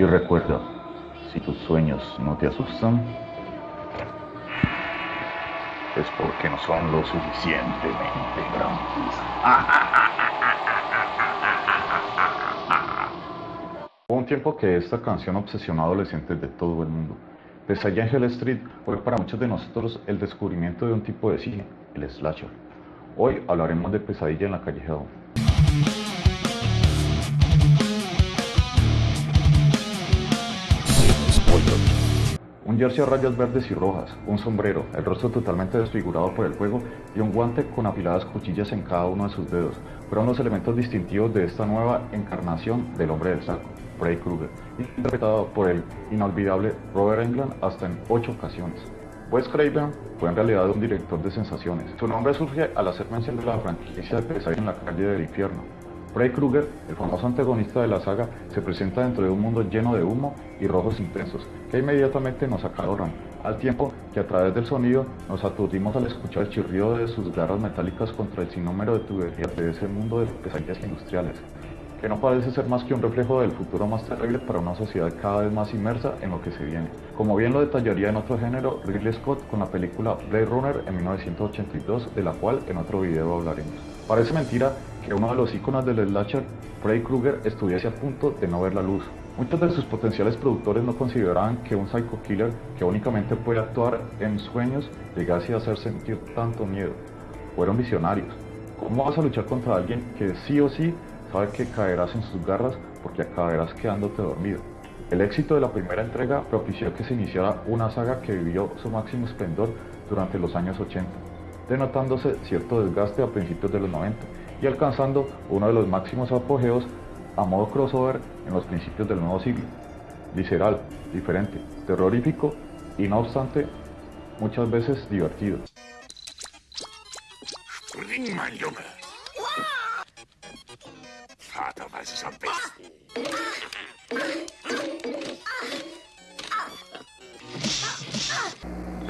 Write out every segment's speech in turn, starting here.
Y recuerda, si tus sueños no te asustan, es porque no son lo suficientemente grandes. Hubo un tiempo que esta canción obsesionó a adolescentes de todo el mundo. Pesadilla en Hell Street fue para muchos de nosotros el descubrimiento de un tipo de cine, el slasher. Hoy hablaremos de Pesadilla en la calle Hell. Jersey a rayas verdes y rojas, un sombrero, el rostro totalmente desfigurado por el fuego y un guante con afiladas cuchillas en cada uno de sus dedos fueron los elementos distintivos de esta nueva encarnación del hombre del saco, Freddy Krueger, interpretado por el inolvidable Robert Englund hasta en ocho ocasiones. Wes Craven fue en realidad un director de sensaciones. Su nombre surge al hacer mención de la franquicia de Pesadilla en la calle del infierno, Freddy Krueger, el famoso antagonista de la saga, se presenta dentro de un mundo lleno de humo y rojos intensos, que inmediatamente nos acaloran, al tiempo que a través del sonido nos aturdimos al escuchar el chirrido de sus garras metálicas contra el sinnúmero de tuberías de ese mundo de pesadillas industriales, que no parece ser más que un reflejo del futuro más terrible para una sociedad cada vez más inmersa en lo que se viene. Como bien lo detallaría en otro género Ridley Scott con la película Blade Runner en 1982, de la cual en otro video hablaremos. Parece mentira que uno de los iconos del slasher, Freddy Krueger, estuviese a punto de no ver la luz. Muchos de sus potenciales productores no consideraban que un psycho killer que únicamente puede actuar en sueños llegase a hacer sentir tanto miedo. Fueron visionarios. ¿Cómo vas a luchar contra alguien que sí o sí sabe que caerás en sus garras porque acabarás quedándote dormido? El éxito de la primera entrega propició que se iniciara una saga que vivió su máximo esplendor durante los años 80, denotándose cierto desgaste a principios de los 90 y alcanzando uno de los máximos apogeos a modo crossover en los principios del nuevo siglo. Visceral, diferente, terrorífico y no obstante muchas veces divertido.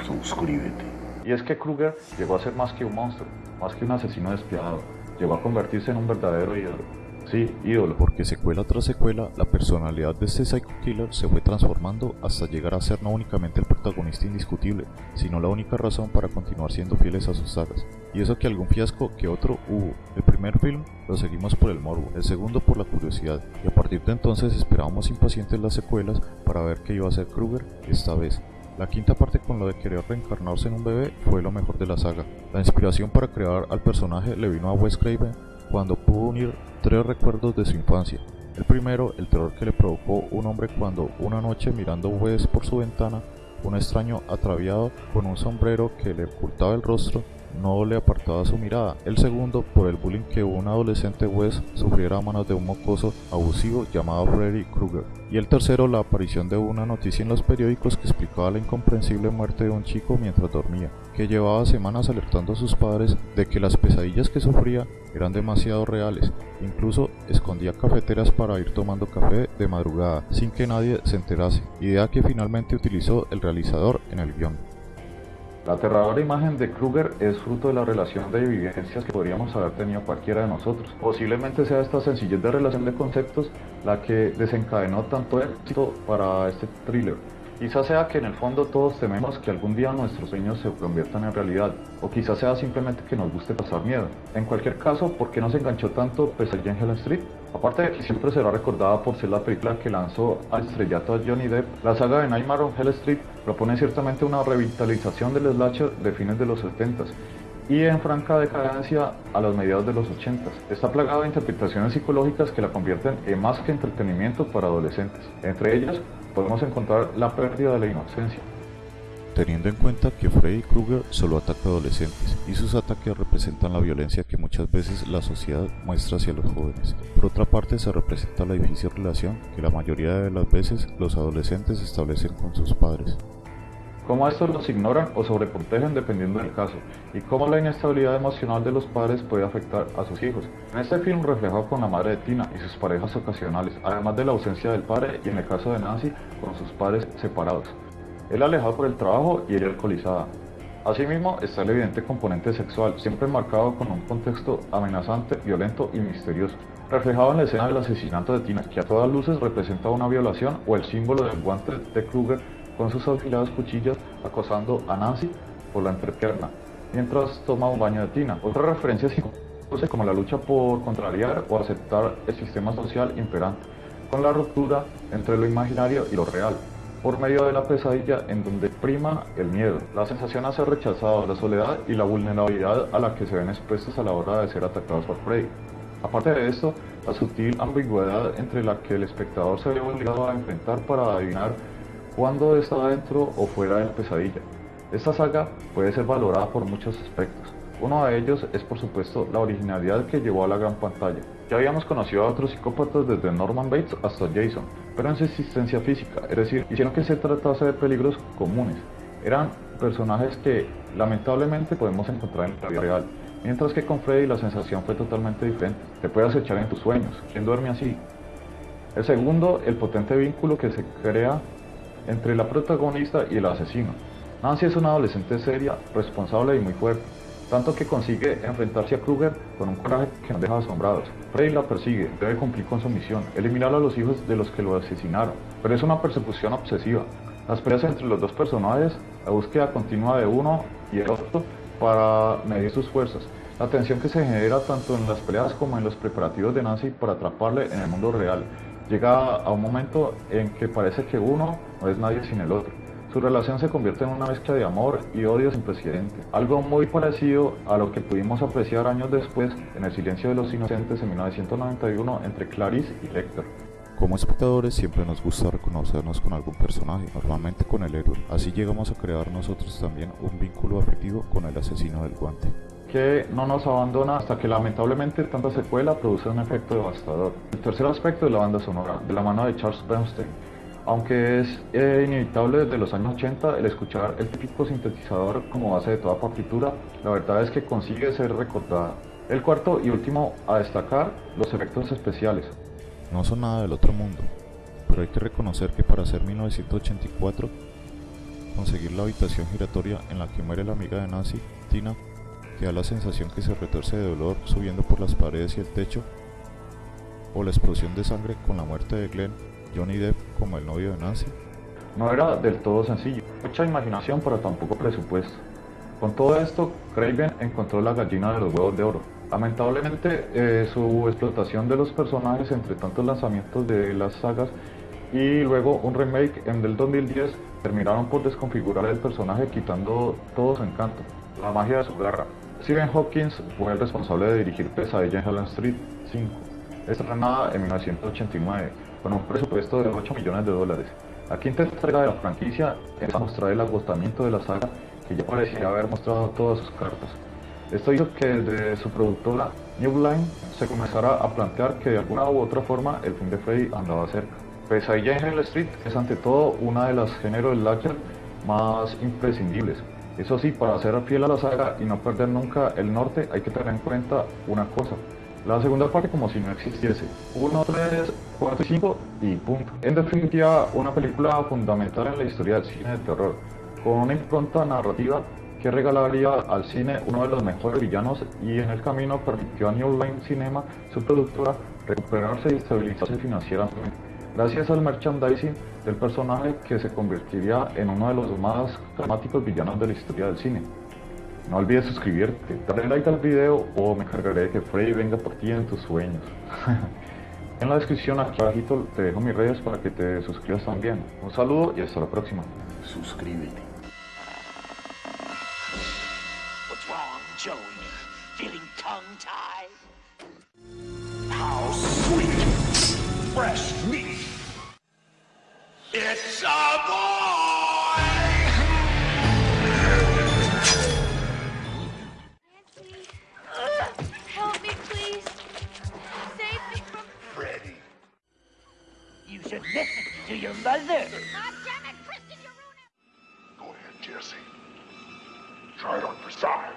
Suscríbete. Y es que Kruger llegó a ser más que un monstruo, más que un asesino despiadado llegó a convertirse en un verdadero ídolo. Sí, ídolo. Porque secuela tras secuela, la personalidad de este Psycho Killer se fue transformando hasta llegar a ser no únicamente el protagonista indiscutible, sino la única razón para continuar siendo fieles a sus sagas. Y eso que algún fiasco que otro hubo. El primer film lo seguimos por el morbo, el segundo por la curiosidad, y a partir de entonces esperábamos impacientes las secuelas para ver qué iba a hacer Krueger esta vez. La quinta parte con lo de querer reencarnarse en un bebé fue lo mejor de la saga. La inspiración para crear al personaje le vino a Wes Craven cuando pudo unir tres recuerdos de su infancia. El primero, el terror que le provocó un hombre cuando una noche mirando Wes por su ventana, un extraño atraviado con un sombrero que le ocultaba el rostro no le apartaba su mirada. El segundo, por el bullying que un adolescente Wes sufriera a manos de un mocoso abusivo llamado Freddy Krueger. Y el tercero, la aparición de una noticia en los periódicos que explicaba la incomprensible muerte de un chico mientras dormía, que llevaba semanas alertando a sus padres de que las pesadillas que sufría eran demasiado reales. Incluso escondía cafeteras para ir tomando café de madrugada sin que nadie se enterase, idea que finalmente utilizó el realizador en el guion. La aterradora imagen de Kruger es fruto de la relación de vivencias que podríamos haber tenido cualquiera de nosotros. Posiblemente sea esta sencillez de relación de conceptos la que desencadenó tanto éxito para este thriller. Quizás sea que en el fondo todos tememos que algún día nuestros sueños se conviertan en realidad, o quizás sea simplemente que nos guste pasar miedo. En cualquier caso, ¿por qué nos enganchó tanto Pesadilla en Hell Street? Aparte siempre será recordada por ser la película que lanzó al estrellato a Johnny Depp, la saga de Nightmare on Hell Street propone ciertamente una revitalización del slasher de fines de los 70s y en franca decadencia a los mediados de los 80s. Está plagada de interpretaciones psicológicas que la convierten en más que entretenimiento para adolescentes. Entre ellas, podemos encontrar la pérdida de la inocencia. Teniendo en cuenta que Freddy Krueger solo ataca adolescentes y sus ataques representan la violencia que muchas veces la sociedad muestra hacia los jóvenes. Por otra parte se representa la difícil relación que la mayoría de las veces los adolescentes establecen con sus padres cómo estos los ignoran o sobreprotegen dependiendo del caso, y cómo la inestabilidad emocional de los padres puede afectar a sus hijos. En este film reflejado con la madre de Tina y sus parejas ocasionales, además de la ausencia del padre y en el caso de Nancy con sus padres separados. Él alejado por el trabajo y ella alcoholizada. Asimismo, está el evidente componente sexual, siempre marcado con un contexto amenazante, violento y misterioso, reflejado en la escena del asesinato de Tina, que a todas luces representa una violación o el símbolo del guante de Kruger con sus afiladas cuchillas acosando a Nancy por la entrepierna, mientras toma un baño de Tina. Otra referencia como la lucha por contrariar o aceptar el sistema social imperante, con la ruptura entre lo imaginario y lo real, por medio de la pesadilla en donde prima el miedo, la sensación de ser rechazado, la soledad y la vulnerabilidad a la que se ven expuestos a la hora de ser atacados por Freddy. Aparte de esto, la sutil ambigüedad entre la que el espectador se ve obligado a enfrentar para adivinar cuándo está dentro o fuera de la pesadilla. Esta saga puede ser valorada por muchos aspectos. Uno de ellos es por supuesto la originalidad que llevó a la gran pantalla. Ya habíamos conocido a otros psicópatas desde Norman Bates hasta Jason, pero en su existencia física, es decir, hicieron que se tratase de peligros comunes. Eran personajes que lamentablemente podemos encontrar en la vida real, mientras que con Freddy la sensación fue totalmente diferente. Te puedes echar en tus sueños. ¿Quién duerme así? El segundo, el potente vínculo que se crea entre la protagonista y el asesino. Nancy es una adolescente seria, responsable y muy fuerte tanto que consigue enfrentarse a Kruger con un coraje que nos deja asombrados. Freddy la persigue, debe cumplir con su misión, eliminar a los hijos de los que lo asesinaron, pero es una persecución obsesiva. Las peleas entre los dos personajes, la búsqueda continua de uno y el otro para medir sus fuerzas, la tensión que se genera tanto en las peleas como en los preparativos de Nancy para atraparle en el mundo real, llega a un momento en que parece que uno no es nadie sin el otro. Su relación se convierte en una mezcla de amor y odio sin precedente, algo muy parecido a lo que pudimos apreciar años después en El silencio de los inocentes en 1991 entre Clarice y Lecter. Como espectadores siempre nos gusta reconocernos con algún personaje, normalmente con el héroe. Así llegamos a crear nosotros también un vínculo afectivo con el asesino del guante. Que no nos abandona hasta que lamentablemente tanta secuela produce un efecto devastador. El tercer aspecto es la banda sonora, de la mano de Charles Bernstein aunque es eh, inevitable desde los años 80 el escuchar el típico sintetizador como base de toda partitura, la verdad es que consigue ser recordada. El cuarto y último a destacar, los efectos especiales. No son nada del otro mundo, pero hay que reconocer que para ser 1984, conseguir la habitación giratoria en la que muere la amiga de Nancy, Tina, que da la sensación que se retorce de dolor subiendo por las paredes y el techo, o la explosión de sangre con la muerte de Glenn Johnny Depp como el novio de Nancy? No era del todo sencillo, mucha imaginación pero tampoco presupuesto. Con todo esto, Craven encontró la gallina de los huevos de oro. Lamentablemente, eh, su explotación de los personajes entre tantos lanzamientos de las sagas y luego un remake en del 2010 terminaron por desconfigurar el personaje quitando todo su encanto, la magia de su garra. Stephen Hawkins fue el responsable de dirigir Pesadilla en Helen Street 5, estrenada en 1989 con un presupuesto de 8 millones de dólares. La quinta entrega de la franquicia es a mostrar el agotamiento de la saga que ya parecía haber mostrado todas sus cartas. Esto hizo que desde su productora New Line se comenzara a plantear que de alguna u otra forma el fin de Freddy andaba cerca. Pesadilla en Hell Street es ante todo una de las géneros slasher más imprescindibles. Eso sí, para ser fiel a la saga y no perder nunca el norte hay que tener en cuenta una cosa, la segunda parte como si no existiese. 1, 3, 4 y 5 y punto. En definitiva, una película fundamental en la historia del cine de terror, con una impronta narrativa que regalaría al cine uno de los mejores villanos y en el camino permitió a New Line Cinema, su productora, recuperarse y estabilizarse financieramente, gracias al merchandising del personaje que se convertiría en uno de los más dramáticos villanos de la historia del cine. No olvides suscribirte, darle like al video o me encargaré de que Freddy venga por ti en tus sueños. en la descripción aquí abajito te dejo mis redes para que te suscribas también. Un saludo y hasta la próxima. Suscríbete. What's wrong, Joey? Feeling tongue-tied? How sweet, fresh meat. It's a boy! You should listen to your mother. God damn it, Kristen, you're ruining. Go ahead, Jesse. Try it on for size.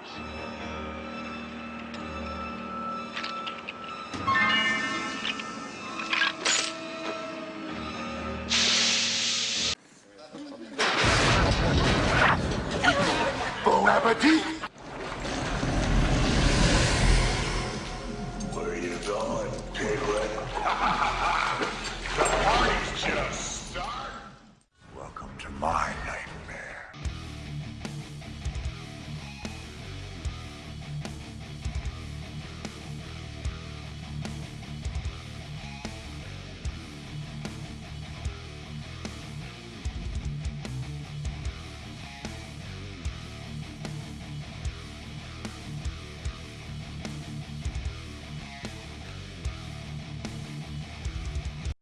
Forever. ti